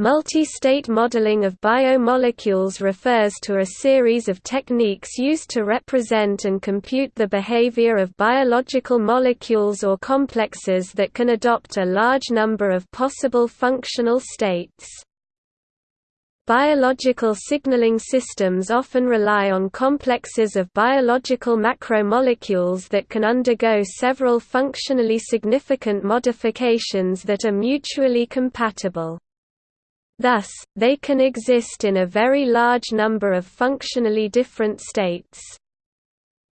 Multi-state modeling of biomolecules refers to a series of techniques used to represent and compute the behavior of biological molecules or complexes that can adopt a large number of possible functional states. Biological signaling systems often rely on complexes of biological macromolecules that can undergo several functionally significant modifications that are mutually compatible. Thus, they can exist in a very large number of functionally different states.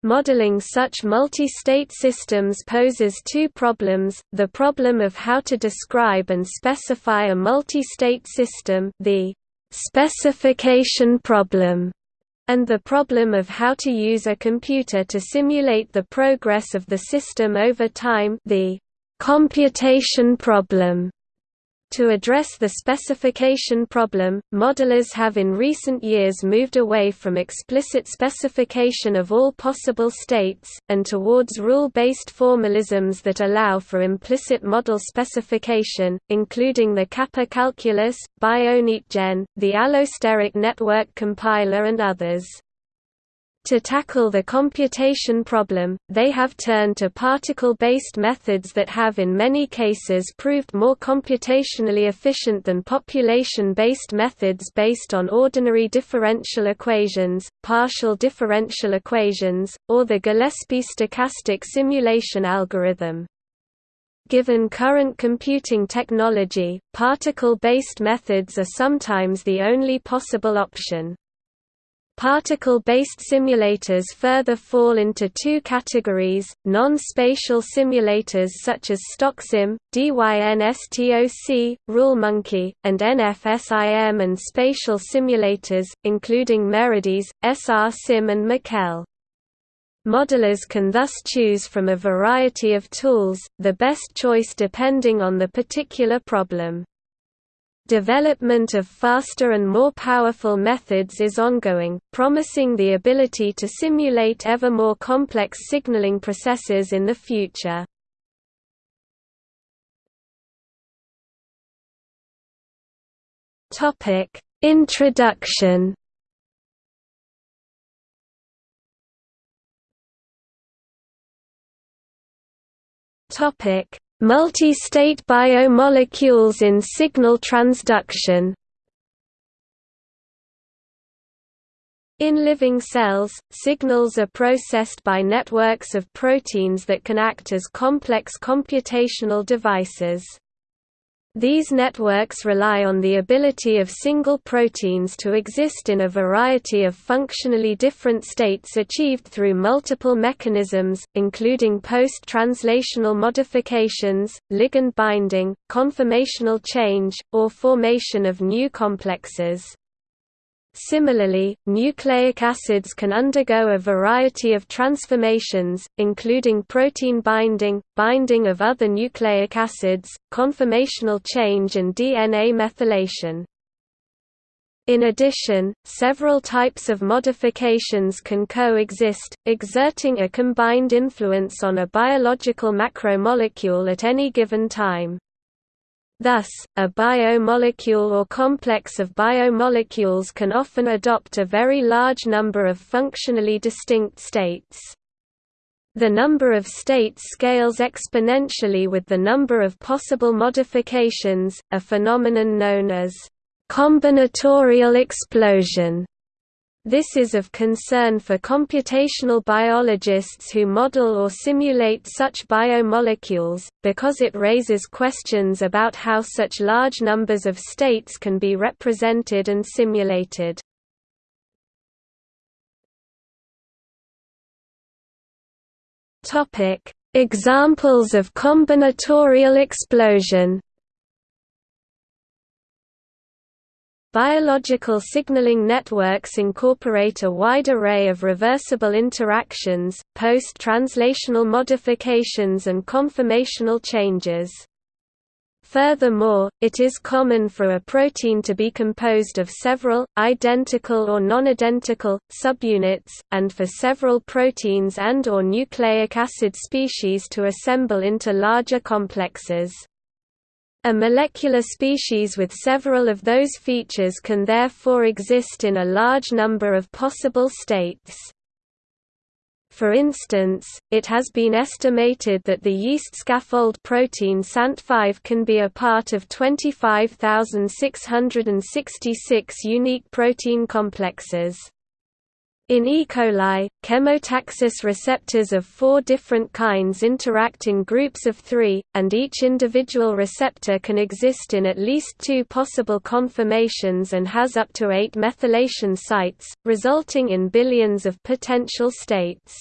Modeling such multi-state systems poses two problems, the problem of how to describe and specify a multi-state system the specification problem, and the problem of how to use a computer to simulate the progress of the system over time the computation problem. To address the specification problem, modelers have in recent years moved away from explicit specification of all possible states, and towards rule-based formalisms that allow for implicit model specification, including the Kappa calculus, BioNetGen, the allosteric network compiler and others. To tackle the computation problem, they have turned to particle-based methods that have in many cases proved more computationally efficient than population-based methods based on ordinary differential equations, partial differential equations, or the Gillespie stochastic simulation algorithm. Given current computing technology, particle-based methods are sometimes the only possible option. Particle-based simulators further fall into two categories, non-spatial simulators such as StochSim, DYNSTOC, RuleMonkey, and NFSIM and spatial simulators, including Meredys, SRSim and Maquel. Modelers can thus choose from a variety of tools, the best choice depending on the particular problem. Development of faster and more powerful methods is ongoing, promising the ability to simulate ever more complex signaling processes in the future. Introduction Topic Multi-state biomolecules in signal transduction In living cells, signals are processed by networks of proteins that can act as complex computational devices. These networks rely on the ability of single proteins to exist in a variety of functionally different states achieved through multiple mechanisms, including post-translational modifications, ligand binding, conformational change, or formation of new complexes. Similarly, nucleic acids can undergo a variety of transformations, including protein binding, binding of other nucleic acids, conformational change and DNA methylation. In addition, several types of modifications can coexist, exerting a combined influence on a biological macromolecule at any given time. Thus, a biomolecule or complex of biomolecules can often adopt a very large number of functionally distinct states. The number of states scales exponentially with the number of possible modifications, a phenomenon known as combinatorial explosion. This is of concern for computational biologists who model or simulate such biomolecules, because it raises questions about how such large numbers of states can be represented and simulated. Examples of combinatorial explosion Biological signaling networks incorporate a wide array of reversible interactions, post-translational modifications and conformational changes. Furthermore, it is common for a protein to be composed of several, identical or non-identical, subunits, and for several proteins and or nucleic acid species to assemble into larger complexes. A molecular species with several of those features can therefore exist in a large number of possible states. For instance, it has been estimated that the yeast scaffold protein Sant5 can be a part of 25,666 unique protein complexes. In E. coli, chemotaxis receptors of four different kinds interact in groups of three, and each individual receptor can exist in at least two possible conformations and has up to eight methylation sites, resulting in billions of potential states.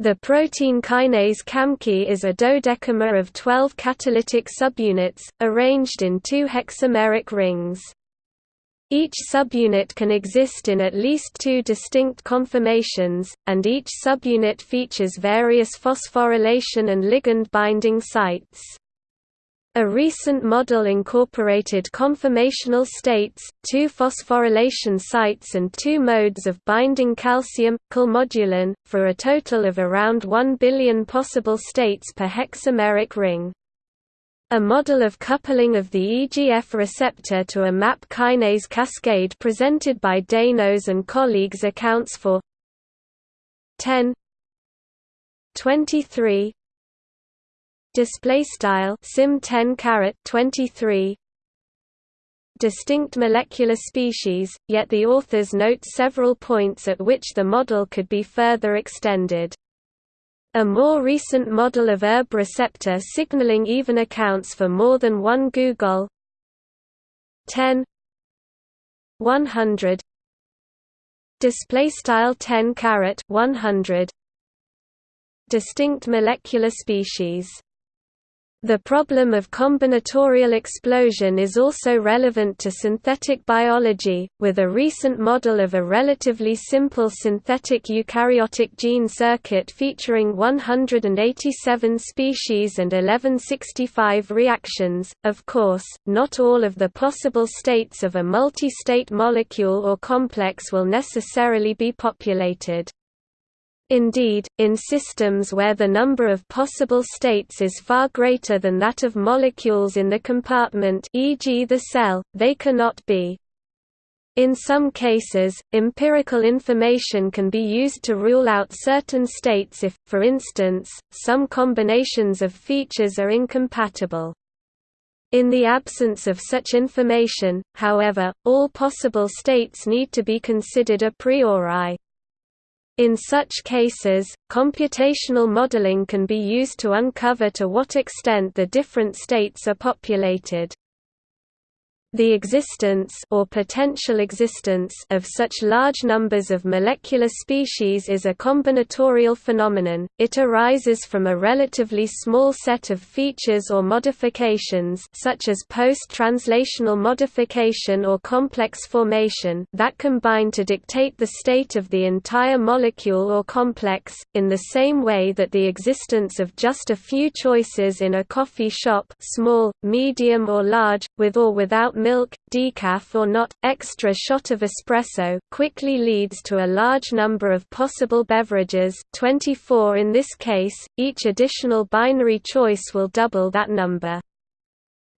The protein kinase CAMKI is a dodecamer of 12 catalytic subunits, arranged in two hexameric rings. Each subunit can exist in at least two distinct conformations, and each subunit features various phosphorylation and ligand binding sites. A recent model incorporated conformational states, two phosphorylation sites and two modes of binding calcium, calmodulin, for a total of around 1 billion possible states per hexameric ring. A model of coupling of the EGF receptor to a MAP kinase cascade presented by Danos and colleagues accounts for 10 23 display style sim 10 caret 23 distinct molecular species yet the authors note several points at which the model could be further extended a more recent model of ERB receptor signaling even accounts for more than one googol 10 100 display style 10 caret 100 distinct molecular species the problem of combinatorial explosion is also relevant to synthetic biology, with a recent model of a relatively simple synthetic eukaryotic gene circuit featuring 187 species and 1165 reactions. Of course, not all of the possible states of a multi-state molecule or complex will necessarily be populated. Indeed, in systems where the number of possible states is far greater than that of molecules in the compartment e.g. the cell, they cannot be. In some cases, empirical information can be used to rule out certain states if, for instance, some combinations of features are incompatible. In the absence of such information, however, all possible states need to be considered a priori. In such cases, computational modeling can be used to uncover to what extent the different states are populated. The existence or potential existence of such large numbers of molecular species is a combinatorial phenomenon. It arises from a relatively small set of features or modifications such as post-translational modification or complex formation that combine to dictate the state of the entire molecule or complex, in the same way that the existence of just a few choices in a coffee shop small, medium or large, with or without milk, decaf or not, extra shot of espresso quickly leads to a large number of possible beverages 24 in this case, each additional binary choice will double that number.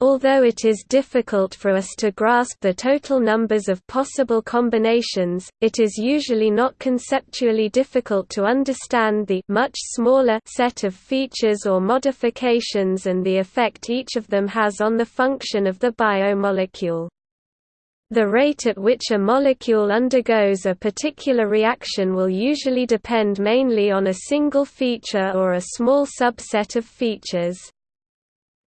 Although it is difficult for us to grasp the total numbers of possible combinations, it is usually not conceptually difficult to understand the much smaller set of features or modifications and the effect each of them has on the function of the biomolecule. The rate at which a molecule undergoes a particular reaction will usually depend mainly on a single feature or a small subset of features.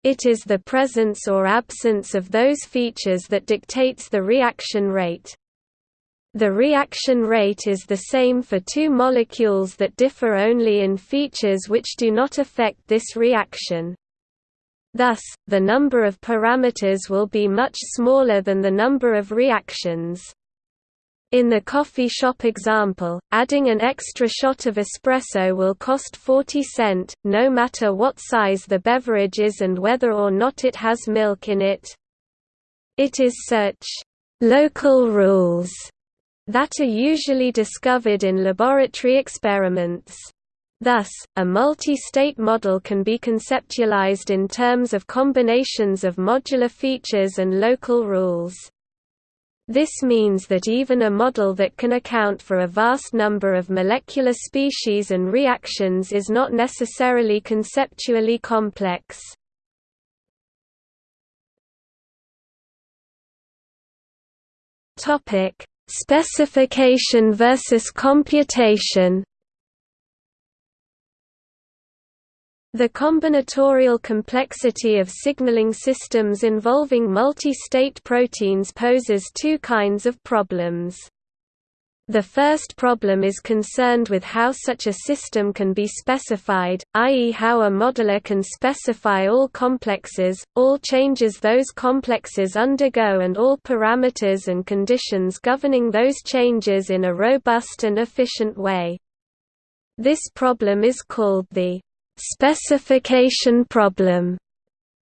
It is the presence or absence of those features that dictates the reaction rate. The reaction rate is the same for two molecules that differ only in features which do not affect this reaction. Thus, the number of parameters will be much smaller than the number of reactions. In the coffee shop example, adding an extra shot of espresso will cost 40 cent, no matter what size the beverage is and whether or not it has milk in it. It is such local rules that are usually discovered in laboratory experiments. Thus, a multi-state model can be conceptualized in terms of combinations of modular features and local rules. This means that even a model that can account for a vast number of molecular species and reactions is not necessarily conceptually complex. Specification versus computation The combinatorial complexity of signaling systems involving multi-state proteins poses two kinds of problems. The first problem is concerned with how such a system can be specified, i.e. how a modeler can specify all complexes, all changes those complexes undergo and all parameters and conditions governing those changes in a robust and efficient way. This problem is called the Specification problem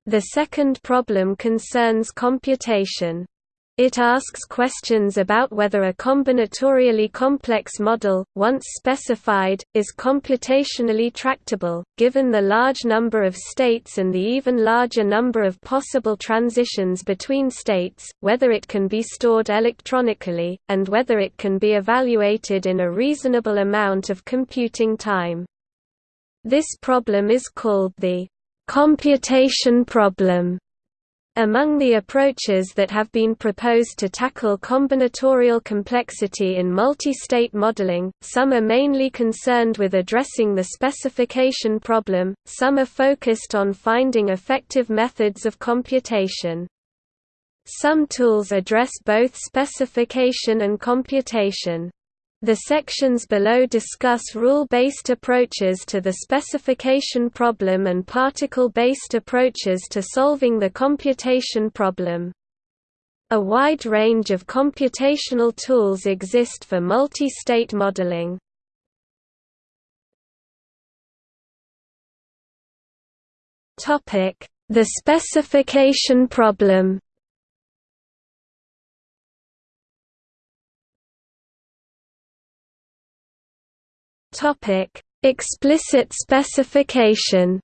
The second problem concerns computation. It asks questions about whether a combinatorially complex model, once specified, is computationally tractable, given the large number of states and the even larger number of possible transitions between states, whether it can be stored electronically, and whether it can be evaluated in a reasonable amount of computing time. This problem is called the computation problem. Among the approaches that have been proposed to tackle combinatorial complexity in multi-state modeling, some are mainly concerned with addressing the specification problem, some are focused on finding effective methods of computation. Some tools address both specification and computation. The sections below discuss rule-based approaches to the specification problem and particle-based approaches to solving the computation problem. A wide range of computational tools exist for multi-state modeling. The specification problem Topic: Explicit specification.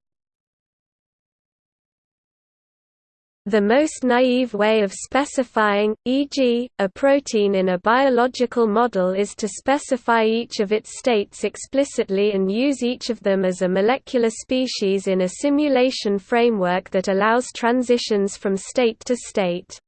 The most naive way of specifying, e.g., a protein in a biological model is to specify each of its states explicitly and use each of them as a molecular species in a simulation framework that allows transitions from state to state.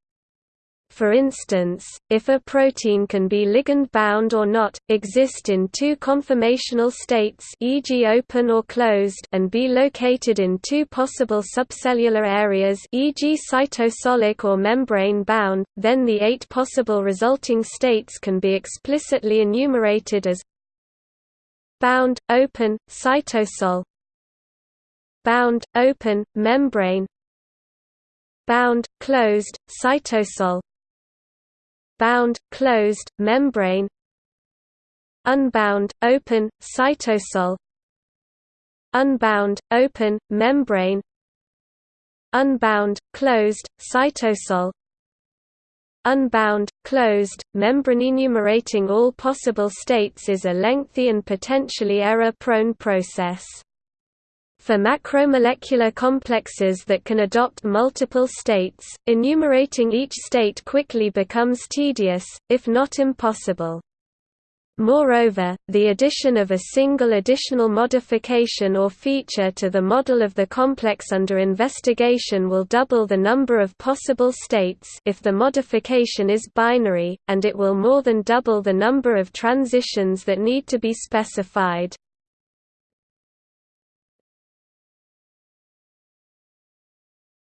For instance, if a protein can be ligand-bound or not, exist in two conformational states e.g. open or closed and be located in two possible subcellular areas e.g. cytosolic or membrane-bound, then the eight possible resulting states can be explicitly enumerated as bound, open, cytosol bound, open, membrane bound, closed, cytosol bound, closed, membrane Unbound, open, cytosol Unbound, open, membrane Unbound, closed, cytosol Unbound, closed, membrane enumerating all possible states is a lengthy and potentially error-prone process. For macromolecular complexes that can adopt multiple states, enumerating each state quickly becomes tedious, if not impossible. Moreover, the addition of a single additional modification or feature to the model of the complex under investigation will double the number of possible states if the modification is binary, and it will more than double the number of transitions that need to be specified.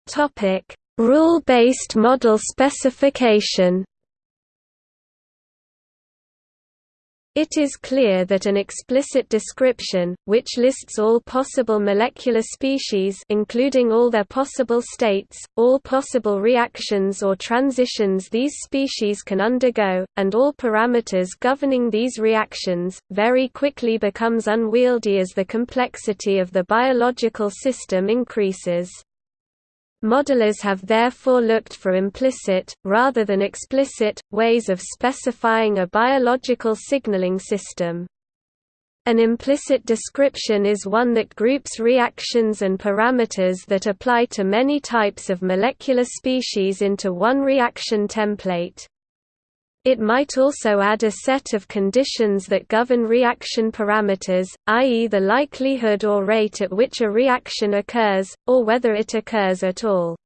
Topic: Rule-based model specification. It is clear that an explicit description, which lists all possible molecular species including all their possible states, all possible reactions or transitions these species can undergo, and all parameters governing these reactions, very quickly becomes unwieldy as the complexity of the biological system increases. Modelers have therefore looked for implicit, rather than explicit, ways of specifying a biological signaling system. An implicit description is one that groups reactions and parameters that apply to many types of molecular species into one reaction template. It might also add a set of conditions that govern reaction parameters, i.e. the likelihood or rate at which a reaction occurs, or whether it occurs at all.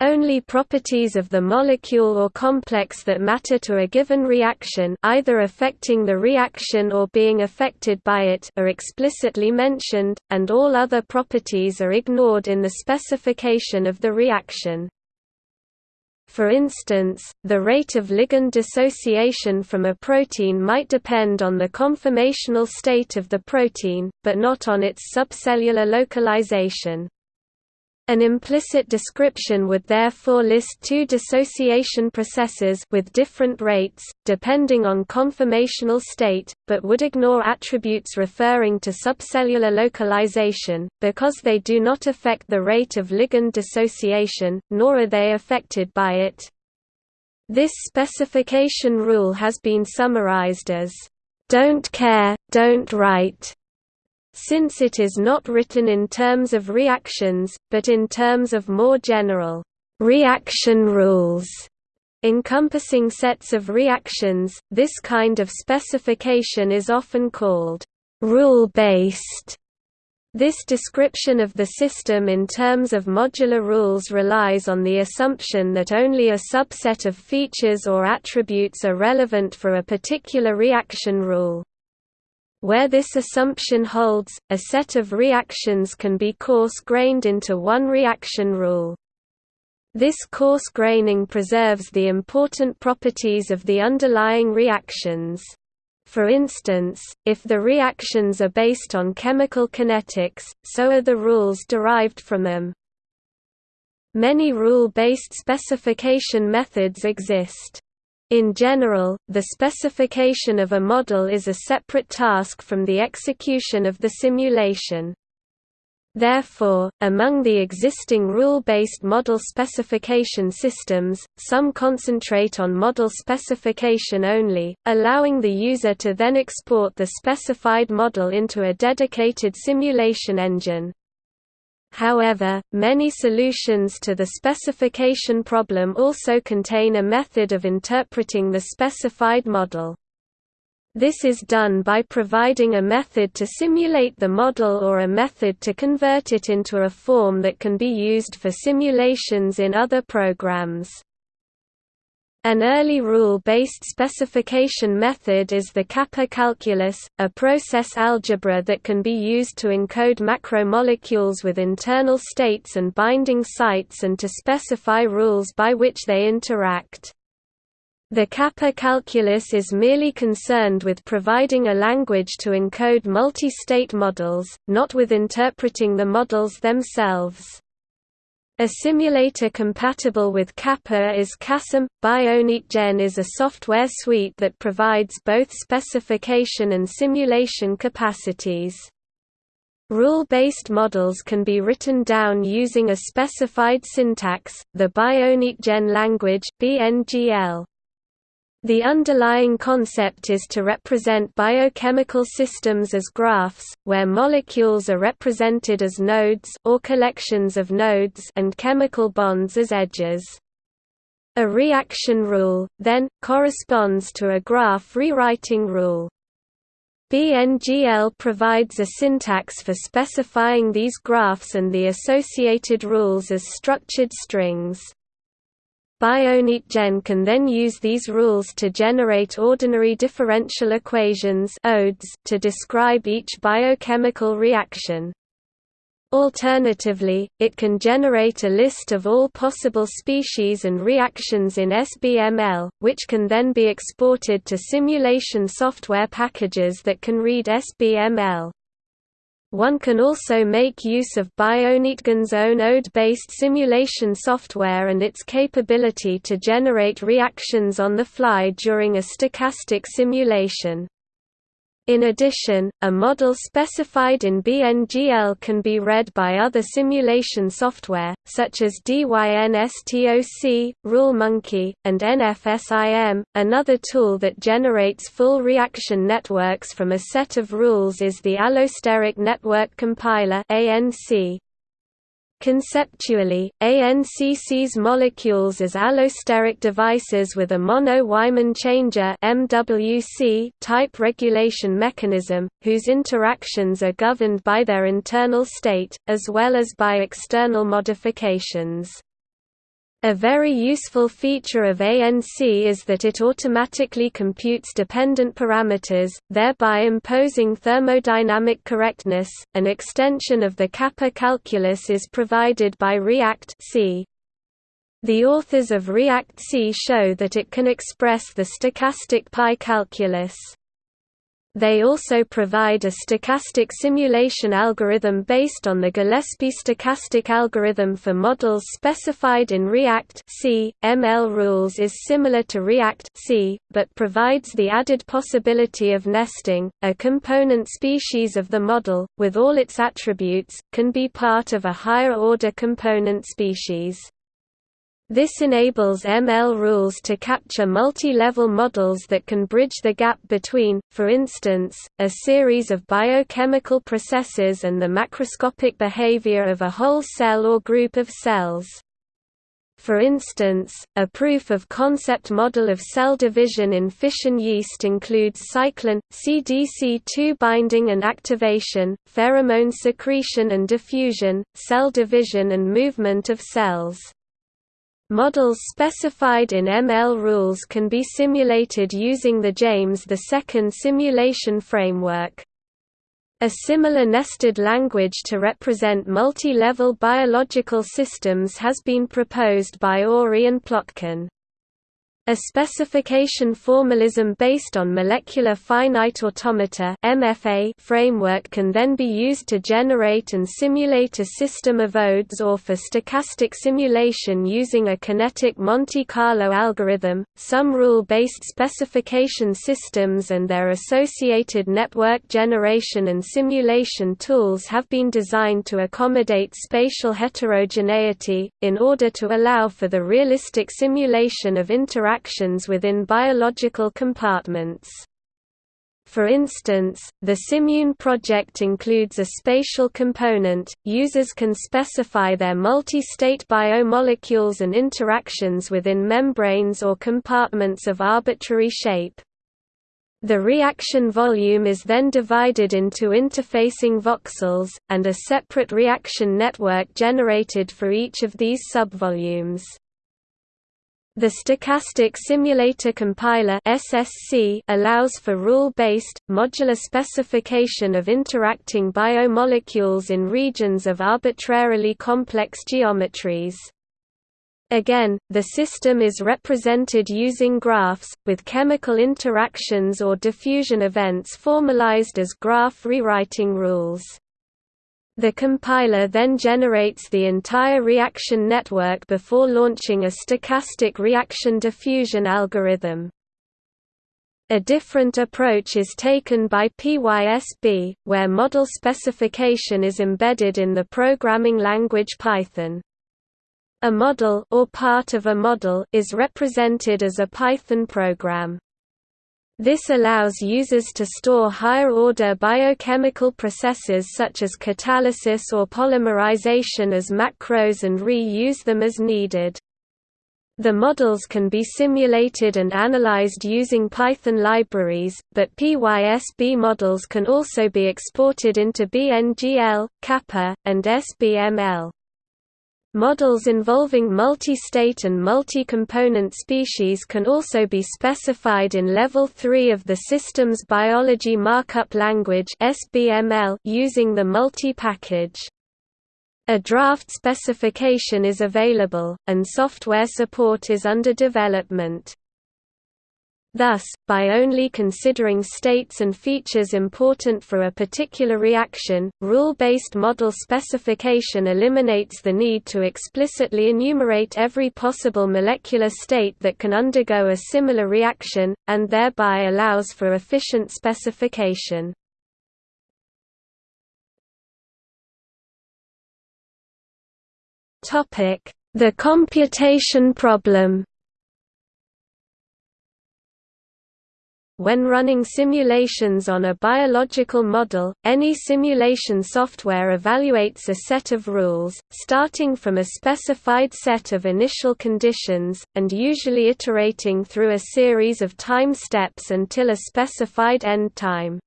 Only properties of the molecule or complex that matter to a given reaction either affecting the reaction or being affected by it are explicitly mentioned, and all other properties are ignored in the specification of the reaction. For instance, the rate of ligand dissociation from a protein might depend on the conformational state of the protein, but not on its subcellular localization. An implicit description would therefore list two dissociation processes with different rates, depending on conformational state, but would ignore attributes referring to subcellular localization, because they do not affect the rate of ligand dissociation, nor are they affected by it. This specification rule has been summarized as, "...don't care, don't write." Since it is not written in terms of reactions, but in terms of more general reaction rules encompassing sets of reactions, this kind of specification is often called rule-based. This description of the system in terms of modular rules relies on the assumption that only a subset of features or attributes are relevant for a particular reaction rule. Where this assumption holds, a set of reactions can be coarse-grained into one reaction rule. This coarse graining preserves the important properties of the underlying reactions. For instance, if the reactions are based on chemical kinetics, so are the rules derived from them. Many rule-based specification methods exist. In general, the specification of a model is a separate task from the execution of the simulation. Therefore, among the existing rule-based model specification systems, some concentrate on model specification only, allowing the user to then export the specified model into a dedicated simulation engine. However, many solutions to the specification problem also contain a method of interpreting the specified model. This is done by providing a method to simulate the model or a method to convert it into a form that can be used for simulations in other programs. An early rule-based specification method is the kappa calculus, a process algebra that can be used to encode macromolecules with internal states and binding sites and to specify rules by which they interact. The kappa calculus is merely concerned with providing a language to encode multi-state models, not with interpreting the models themselves. A simulator compatible with Kappa is KaSim. BioNetGen is a software suite that provides both specification and simulation capacities. Rule-based models can be written down using a specified syntax, the BioNetGen language (BNGL). The underlying concept is to represent biochemical systems as graphs, where molecules are represented as nodes or collections of nodes and chemical bonds as edges. A reaction rule, then, corresponds to a graph rewriting rule. BNGL provides a syntax for specifying these graphs and the associated rules as structured strings. BioNetGen can then use these rules to generate ordinary differential equations ODEs to describe each biochemical reaction. Alternatively, it can generate a list of all possible species and reactions in SBML, which can then be exported to simulation software packages that can read SBML. One can also make use of BioNetGen's own ODE-based simulation software and its capability to generate reactions on the fly during a stochastic simulation. In addition, a model specified in BNGL can be read by other simulation software, such as DYNSTOC, RuleMonkey, and NFSIM. Another tool that generates full reaction networks from a set of rules is the Allosteric Network Compiler (ANC). Conceptually, ANC sees molecules as allosteric devices with a Monod-Wyman-Changeux type regulation mechanism, whose interactions are governed by their internal state, as well as by external modifications. A very useful feature of ANC is that it automatically computes dependent parameters, thereby imposing thermodynamic correctness. An extension of the kappa calculus is provided by React -C. The authors of React-C show that it can express the stochastic pi calculus. They also provide a stochastic simulation algorithm based on the Gillespie stochastic algorithm for models specified in React C. ML rules is similar to React C, but provides the added possibility of nesting. A component species of the model, with all its attributes, can be part of a higher order component species. This enables ML rules to capture multi-level models that can bridge the gap between, for instance, a series of biochemical processes and the macroscopic behavior of a whole cell or group of cells. For instance, a proof-of-concept model of cell division in fission yeast includes cyclin, CDC2 binding and activation, pheromone secretion and diffusion, cell division and movement of cells. Models specified in ML rules can be simulated using the James II simulation framework. A similar nested language to represent multi-level biological systems has been proposed by Oury and Plotkin. A specification formalism based on molecular finite automata (MFA) framework can then be used to generate and simulate a system of odes or for stochastic simulation using a kinetic Monte Carlo algorithm. Some rule-based specification systems and their associated network generation and simulation tools have been designed to accommodate spatial heterogeneity in order to allow for the realistic simulation of interaction interactions within biological compartments. For instance, the Simmune project includes a spatial component. Users can specify their multi-state biomolecules and interactions within membranes or compartments of arbitrary shape. The reaction volume is then divided into interfacing voxels, and a separate reaction network generated for each of these subvolumes. The Stochastic Simulator Compiler (SSC) allows for rule-based, modular specification of interacting biomolecules in regions of arbitrarily complex geometries. Again, the system is represented using graphs, with chemical interactions or diffusion events formalized as graph rewriting rules. The compiler then generates the entire reaction network before launching a stochastic reaction diffusion algorithm. A different approach is taken by PYSB, where model specification is embedded in the programming language Python. A model or part of a model is represented as a Python program. This allows users to store higher-order biochemical processes such as catalysis or polymerization as macros and re-use them as needed. The models can be simulated and analyzed using Python libraries, but PYSB models can also be exported into BNGL, Kappa, and SBML. Models involving multi-state and multi-component species can also be specified in Level 3 of the Systems Biology Markup Language using the multi-package. A draft specification is available, and software support is under development. Thus, by only considering states and features important for a particular reaction, rule-based model specification eliminates the need to explicitly enumerate every possible molecular state that can undergo a similar reaction, and thereby allows for efficient specification. The computation problem When running simulations on a biological model, any simulation software evaluates a set of rules, starting from a specified set of initial conditions, and usually iterating through a series of time steps until a specified end time.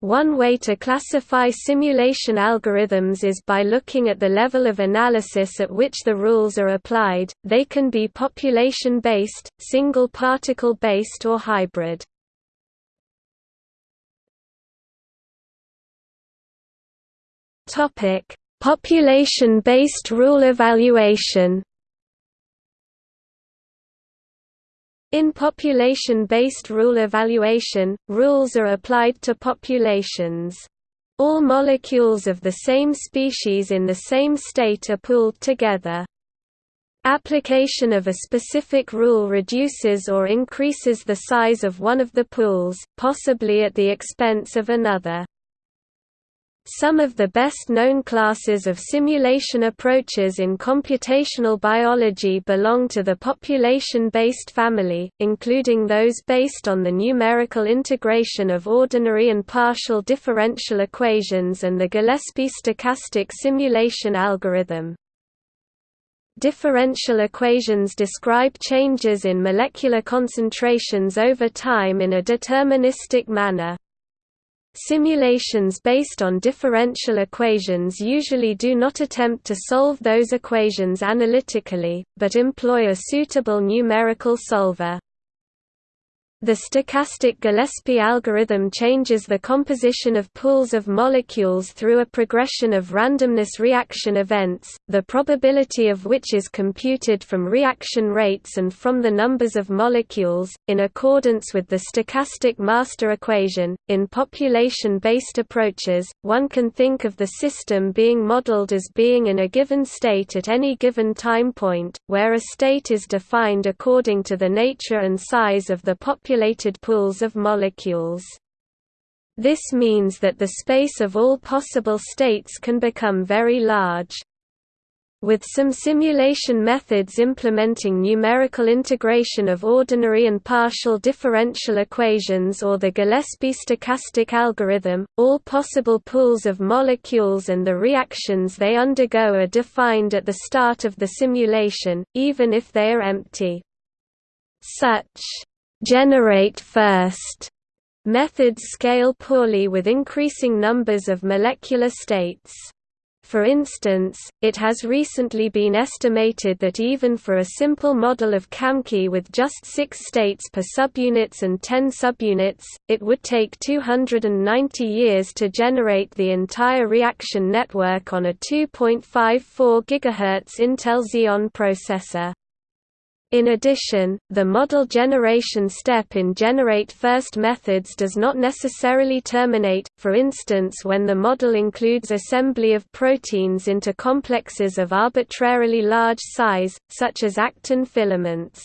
One way to classify simulation algorithms is by looking at the level of analysis at which the rules are applied, they can be population-based, single-particle-based or hybrid. Population-based rule evaluation In population-based rule evaluation, rules are applied to populations. All molecules of the same species in the same state are pooled together. Application of a specific rule reduces or increases the size of one of the pools, possibly at the expense of another. Some of the best-known classes of simulation approaches in computational biology belong to the population-based family, including those based on the numerical integration of ordinary and partial differential equations and the Gillespie stochastic simulation algorithm. Differential equations describe changes in molecular concentrations over time in a deterministic manner. Simulations based on differential equations usually do not attempt to solve those equations analytically, but employ a suitable numerical solver. The stochastic Gillespie algorithm changes the composition of pools of molecules through a progression of randomness reaction events, the probability of which is computed from reaction rates and from the numbers of molecules, in accordance with the stochastic master equation. In population based approaches, one can think of the system being modeled as being in a given state at any given time point, where a state is defined according to the nature and size of the population pools of molecules. This means that the space of all possible states can become very large. With some simulation methods implementing numerical integration of ordinary and partial differential equations or the Gillespie stochastic algorithm, all possible pools of molecules and the reactions they undergo are defined at the start of the simulation, even if they are empty. Such generate first methods scale poorly with increasing numbers of molecular states. For instance, it has recently been estimated that even for a simple model of Kamke with just 6 states per subunits and 10 subunits, it would take 290 years to generate the entire reaction network on a 2.54 GHz Intel Xeon processor. In addition, the model generation step in generate first methods does not necessarily terminate, for instance when the model includes assembly of proteins into complexes of arbitrarily large size, such as actin filaments.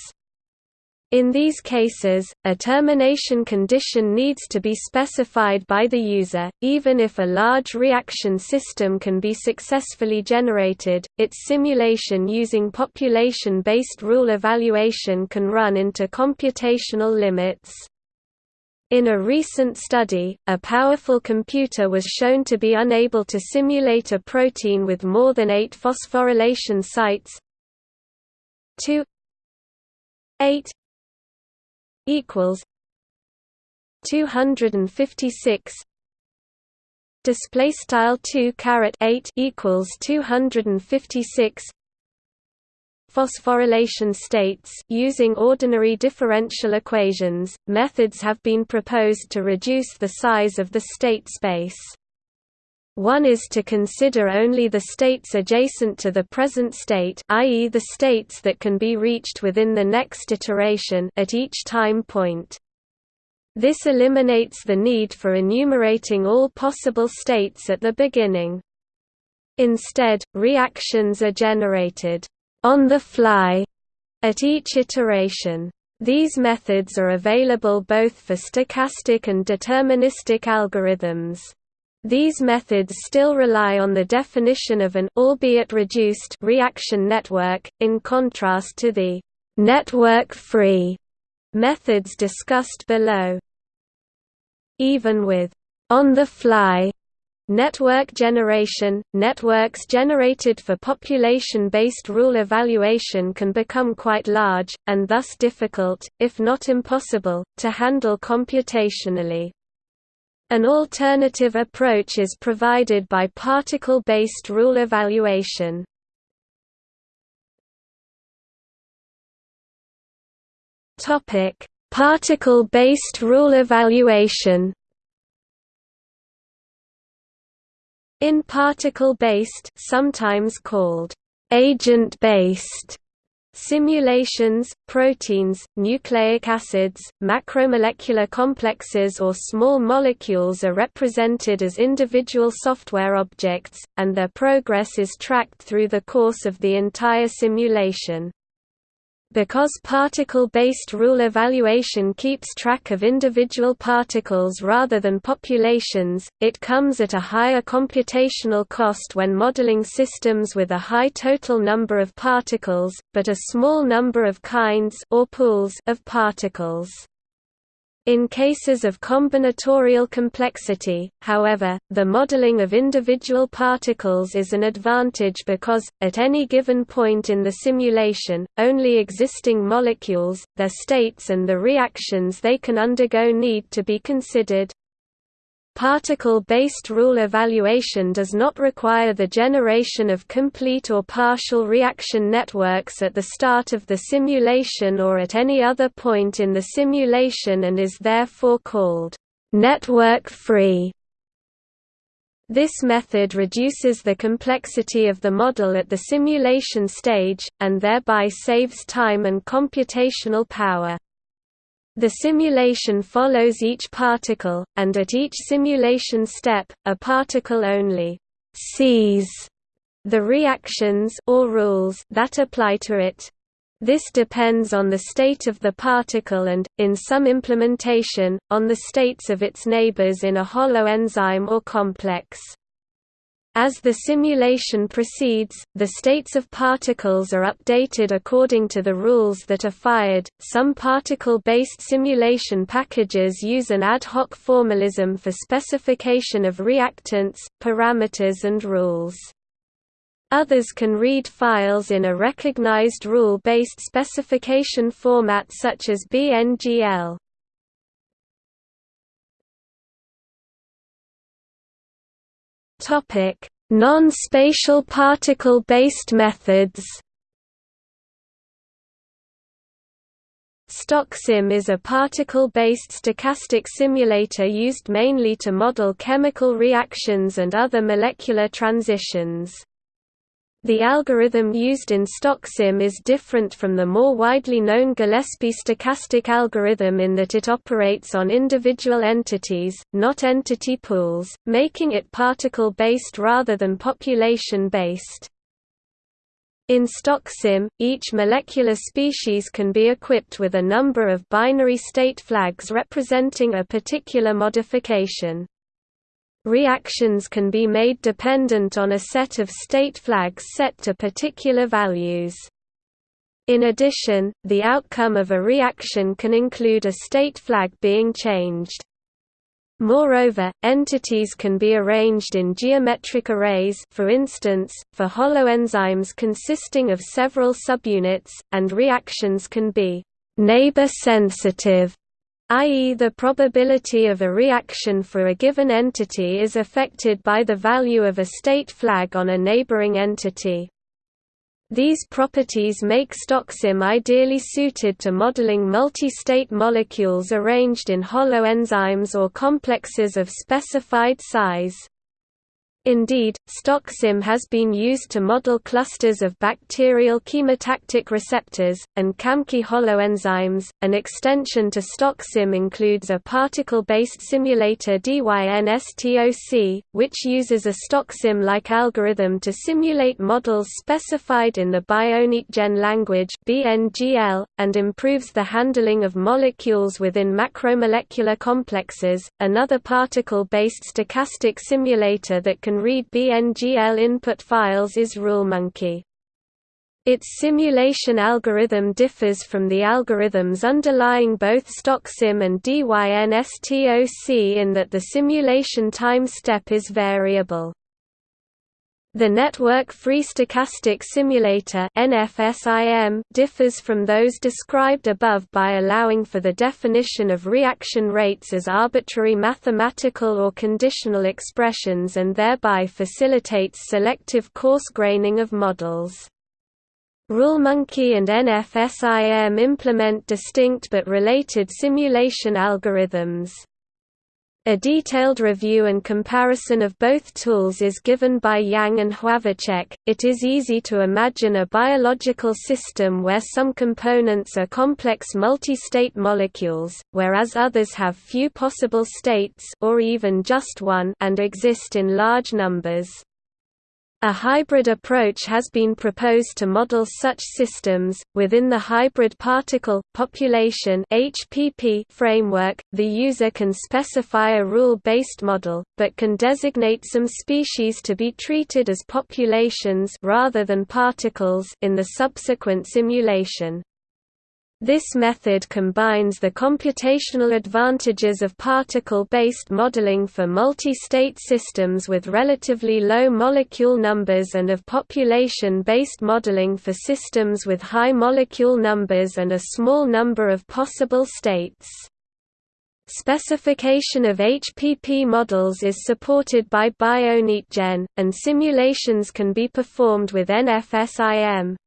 In these cases, a termination condition needs to be specified by the user. Even if a large reaction system can be successfully generated, its simulation using population based rule evaluation can run into computational limits. In a recent study, a powerful computer was shown to be unable to simulate a protein with more than eight phosphorylation sites. 2 8 equals 256 display style 2 caret 8 equals 256 phosphorylation states using ordinary differential equations methods have been proposed to reduce the size of the state space One is to consider only the states adjacent to the present state i.e. the states that can be reached within the next iteration at each time point. This eliminates the need for enumerating all possible states at the beginning. Instead, reactions are generated on the fly at each iteration. These methods are available both for stochastic and deterministic algorithms. These methods still rely on the definition of an albeit reduced reaction network, in contrast to the network-free methods discussed below. Even with on-the-fly Network generation – Networks generated for population-based rule evaluation can become quite large, and thus difficult, if not impossible, to handle computationally. An alternative approach is provided by particle-based rule evaluation. Topic: Particle-based rule evaluation In particle-based sometimes called agent-based Simulations, proteins, nucleic acids, macromolecular complexes or small molecules are represented as individual software objects, and their progress is tracked through the course of the entire simulation. Because particle-based rule evaluation keeps track of individual particles rather than populations, it comes at a higher computational cost when modeling systems with a high total number of particles, but a small number of kinds or pools of particles. In cases of combinatorial complexity, however, the modeling of individual particles is an advantage because, at any given point in the simulation, only existing molecules, their states and the reactions they can undergo need to be considered. Particle-based rule evaluation does not require the generation of complete or partial reaction networks at the start of the simulation or at any other point in the simulation and is therefore called network-free. This method reduces the complexity of the model at the simulation stage, and thereby saves time and computational power. The simulation follows each particle, and at each simulation step, a particle only sees the reactions or rules that apply to it. This depends on the state of the particle and, in some implementation, on the states of its neighbors in a holoenzyme or complex. As the simulation proceeds, the states of particles are updated according to the rules that are fired. Some particle based simulation packages use an ad hoc formalism for specification of reactants, parameters, and rules. Others can read files in a recognized rule based specification format such as BNGL. Non-spatial particle-based methods. StochSim is a particle-based stochastic simulator used mainly to model chemical reactions and other molecular transitions. The algorithm used in StochSim is different from the more widely known Gillespie stochastic algorithm in that it operates on individual entities, not entity pools, making it particle-based rather than population-based. In StochSim, each molecular species can be equipped with a number of binary state flags representing a particular modification. Reactions can be made dependent on a set of state flags set to particular values. In addition, the outcome of a reaction can include a state flag being changed. Moreover, entities can be arranged in geometric arrays for instance, for holoenzymes consisting of several subunits, and reactions can be «neighbor-sensitive» i.e. the probability of a reaction for a given entity is affected by the value of a state flag on a neighboring entity. These properties make StochSim ideally suited to modeling multi-state molecules arranged in holoenzymes or complexes of specified size. Indeed, StochSim has been used to model clusters of bacterial chemotactic receptors, and CAMKI holoenzymes. An extension to StochSim includes a particle based simulator DYNSTOC, which uses a StochSim like algorithm to simulate models specified in the BioNetGen language, and improves the handling of molecules within macromolecular complexes. Another particle based stochastic simulator that can can read BNGL input files is RuleMonkey. Its simulation algorithm differs from the algorithms underlying both StochSim and DYNSTOC in that the simulation time step is variable. The network-free stochastic simulator (NFSIM) differs from those described above by allowing for the definition of reaction rates as arbitrary mathematical or conditional expressions and thereby facilitates selective coarse graining of models. RuleMonkey and NFSIM implement distinct but related simulation algorithms. A detailed review and comparison of both tools is given by Yang and Hlavacek. It is easy to imagine a biological system where some components are complex multi-state molecules, whereas others have few possible states or even just one and exist in large numbers. A hybrid approach has been proposed to model such systems. Within the hybrid particle population (HPP) framework, the user can specify a rule-based model, but can designate some species to be treated as populations rather than particles in the subsequent simulation. This method combines the computational advantages of particle-based modeling for multi-state systems with relatively low molecule numbers and of population-based modeling for systems with high molecule numbers and a small number of possible states. Specification of HPP models is supported by BioNetGen, and simulations can be performed with NFSIM.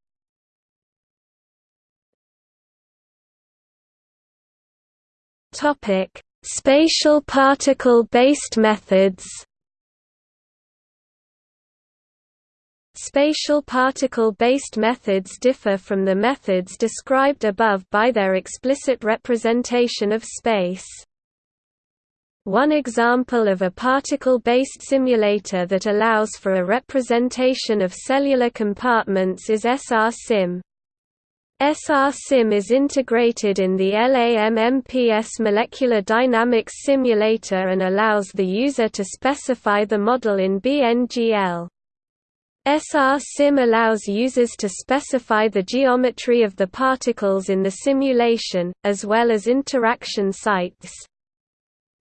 Topic: Spatial particle-based methods. Spatial particle-based methods differ from the methods described above by their explicit representation of space. One example of a particle-based simulator that allows for a representation of cellular compartments is SR-SIM. SR-SIM is integrated in the LAMMPS molecular dynamics simulator and allows the user to specify the model in BNGL. SR-SIM allows users to specify the geometry of the particles in the simulation, as well as interaction sites.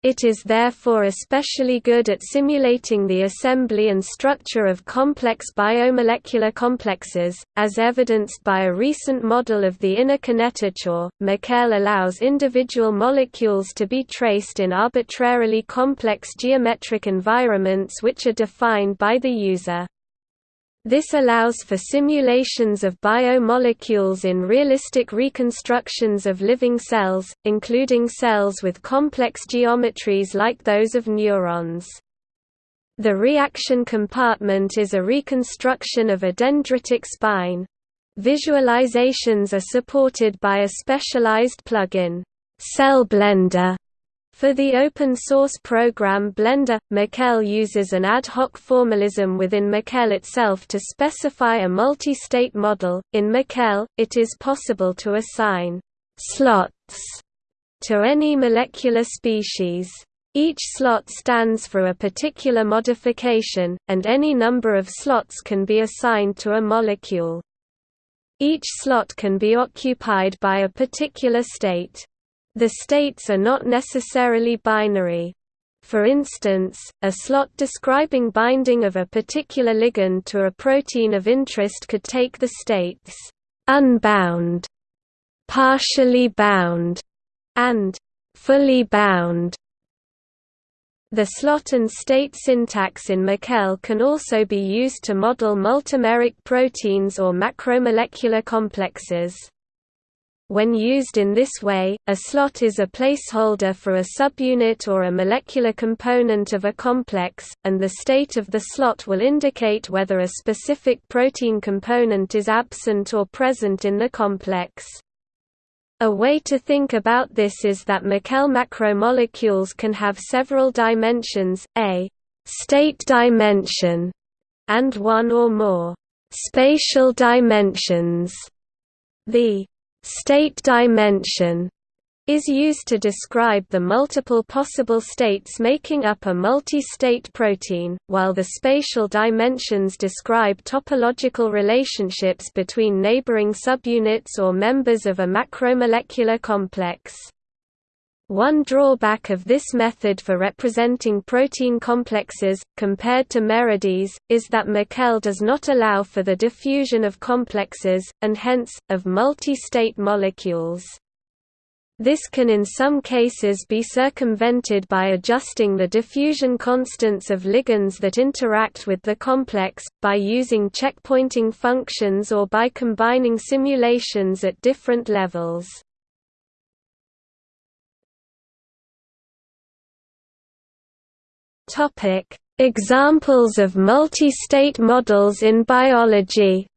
It is therefore especially good at simulating the assembly and structure of complex biomolecular complexes, as evidenced by a recent model of the inner kinetochore. MCell allows individual molecules to be traced in arbitrarily complex geometric environments which are defined by the user. This allows for simulations of biomolecules in realistic reconstructions of living cells, including cells with complex geometries like those of neurons. The reaction compartment is a reconstruction of a dendritic spine. Visualizations are supported by a specialized plugin, Cell Blender, for the open-source program Blender, MCell uses an ad hoc formalism within MCell itself to specify a multi-state model. In MCell, it is possible to assign slots to any molecular species. Each slot stands for a particular modification, and any number of slots can be assigned to a molecule. Each slot can be occupied by a particular state. The states are not necessarily binary. For instance, a slot describing binding of a particular ligand to a protein of interest could take the states unbound, partially bound, and fully bound. The slot and state syntax in MCell can also be used to model multimeric proteins or macromolecular complexes. When used in this way, a slot is a placeholder for a subunit or a molecular component of a complex, and the state of the slot will indicate whether a specific protein component is absent or present in the complex. A way to think about this is that MCell macromolecules can have several dimensions, a state dimension, and one or more spatial dimensions. The state dimension is used to describe the multiple possible states making up a multi-state protein, while the spatial dimensions describe topological relationships between neighboring subunits or members of a macromolecular complex. One drawback of this method for representing protein complexes, compared to Meredys, is that MCell does not allow for the diffusion of complexes, and hence, of multi-state molecules. This can in some cases be circumvented by adjusting the diffusion constants of ligands that interact with the complex, by using checkpointing functions or by combining simulations at different levels. Topic: Examples of multi-state models in biology.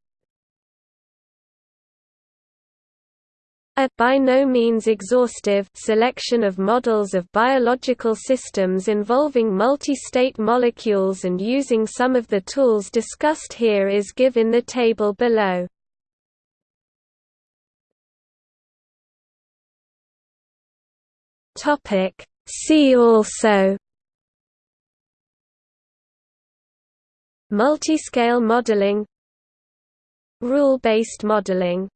A by no means exhaustive selection of models of biological systems involving multi-state molecules and using some of the tools discussed here is given in the table below. See also Multiscale modeling Rule-based modeling